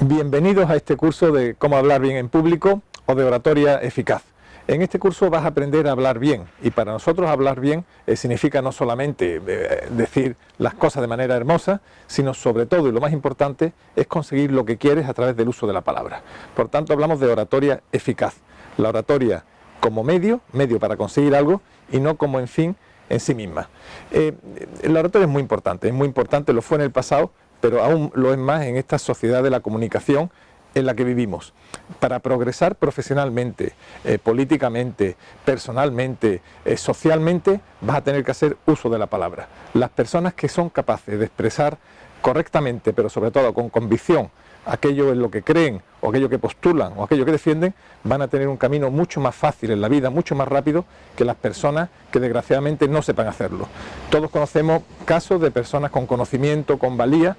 Bienvenidos a este curso de cómo hablar bien en público o de oratoria eficaz. En este curso vas a aprender a hablar bien y para nosotros hablar bien eh, significa no solamente eh, decir las cosas de manera hermosa, sino sobre todo y lo más importante es conseguir lo que quieres a través del uso de la palabra. Por tanto hablamos de oratoria eficaz. La oratoria como medio, medio para conseguir algo y no como en fin en sí misma. Eh, la oratoria es muy importante, es muy importante, lo fue en el pasado, pero aún lo es más en esta sociedad de la comunicación en la que vivimos. Para progresar profesionalmente, eh, políticamente, personalmente, eh, socialmente, vas a tener que hacer uso de la palabra. Las personas que son capaces de expresar correctamente, pero sobre todo con convicción, aquello en lo que creen, o aquello que postulan, o aquello que defienden, van a tener un camino mucho más fácil en la vida, mucho más rápido que las personas que desgraciadamente no sepan hacerlo. Todos conocemos casos de personas con conocimiento, con valía,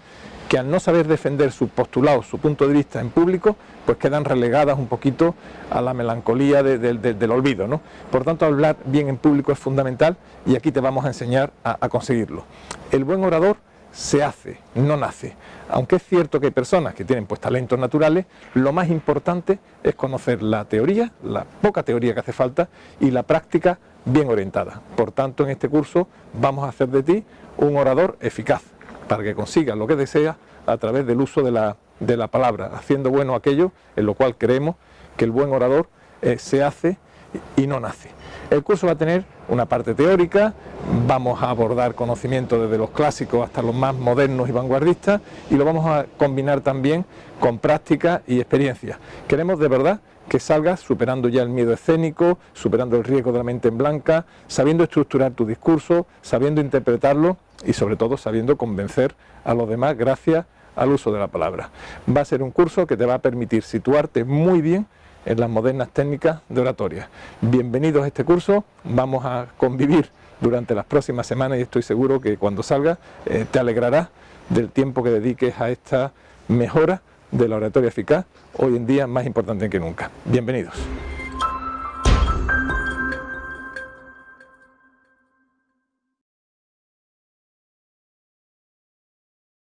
que al no saber defender sus postulados, su punto de vista en público, pues quedan relegadas un poquito a la melancolía del olvido. ¿no? Por tanto, hablar bien en público es fundamental y aquí te vamos a enseñar a conseguirlo. El buen orador se hace, no nace. Aunque es cierto que hay personas que tienen pues talentos naturales, lo más importante es conocer la teoría, la poca teoría que hace falta y la práctica bien orientada. Por tanto, en este curso vamos a hacer de ti un orador eficaz para que consigas lo que deseas a través del uso de la, de la palabra, haciendo bueno aquello en lo cual creemos que el buen orador eh, se hace y no nace. El curso va a tener una parte teórica, vamos a abordar conocimientos desde los clásicos hasta los más modernos y vanguardistas y lo vamos a combinar también con práctica y experiencia. Queremos de verdad que salgas superando ya el miedo escénico, superando el riesgo de la mente en blanca, sabiendo estructurar tu discurso, sabiendo interpretarlo y sobre todo sabiendo convencer a los demás gracias al uso de la palabra. Va a ser un curso que te va a permitir situarte muy bien en las modernas técnicas de oratoria. Bienvenidos a este curso, vamos a convivir durante las próximas semanas y estoy seguro que cuando salga eh, te alegrará del tiempo que dediques a esta mejora de la oratoria eficaz, hoy en día más importante que nunca. Bienvenidos.